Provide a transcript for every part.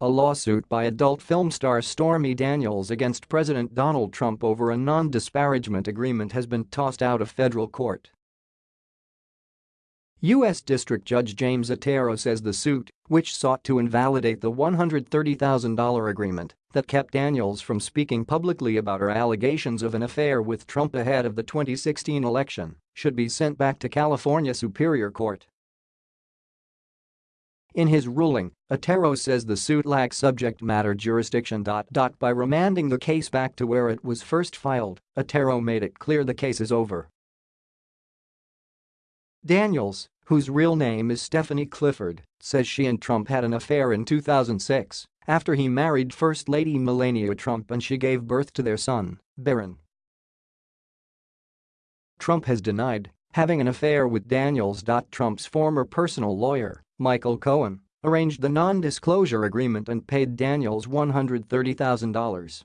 A lawsuit by adult film star Stormy Daniels against President Donald Trump over a non-disparagement agreement has been tossed out of federal court. U.S. District Judge James Otero says the suit, which sought to invalidate the $130,000 agreement that kept Daniels from speaking publicly about her allegations of an affair with Trump ahead of the 2016 election, should be sent back to California Superior Court. In his ruling, Otero says the suit lacks subject matter jurisdiction. By remanding the case back to where it was first filed, Otero made it clear the case is over. Daniels, whose real name is Stephanie Clifford, says she and Trump had an affair in 2006 after he married First Lady Melania Trump and she gave birth to their son, Barron. Trump has denied having an affair with Daniels. Trump's former personal lawyer, Michael Cohen, arranged the non-disclosure agreement and paid Daniels $130,000.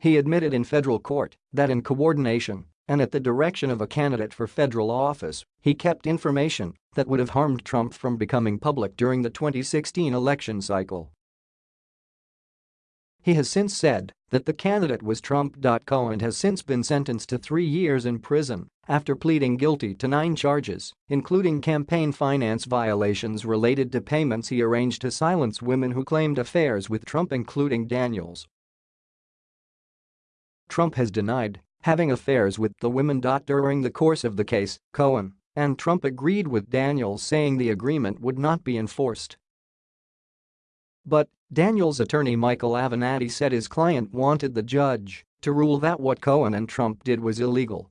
He admitted in federal court that in coordination and at the direction of a candidate for federal office, he kept information that would have harmed Trump from becoming public during the 2016 election cycle. He has since said that the candidate was Trump. Cohen has since been sentenced to three years in prison after pleading guilty to nine charges, including campaign finance violations related to payments he arranged to silence women who claimed affairs with Trump including Daniels. Trump has denied having affairs with the women. During the course of the case, Cohen and Trump agreed with Daniels saying the agreement would not be enforced. But Daniels' attorney Michael Avenatti said his client wanted the judge to rule that what Cohen and Trump did was illegal.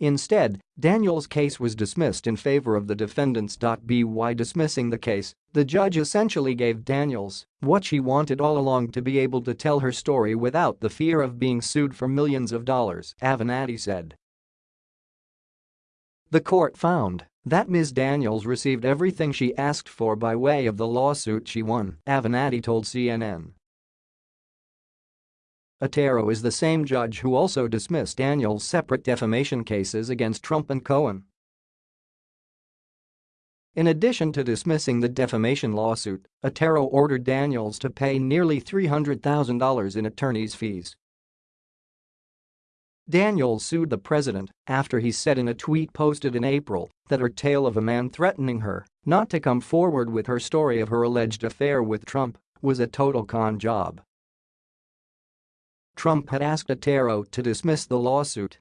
Instead, Daniels' case was dismissed in favor of the defendants. By dismissing the case, the judge essentially gave Daniels what she wanted all along to be able to tell her story without the fear of being sued for millions of dollars, Avenatti said. The court found that Ms. Daniels received everything she asked for by way of the lawsuit she won, Avenatti told CNN. Otero is the same judge who also dismissed Daniels' separate defamation cases against Trump and Cohen. In addition to dismissing the defamation lawsuit, Otero ordered Daniels to pay nearly $300,000 in attorney's fees. Daniels sued the president after he said in a tweet posted in April that her tale of a man threatening her not to come forward with her story of her alleged affair with Trump was a total con job. Trump had asked Otero to dismiss the lawsuit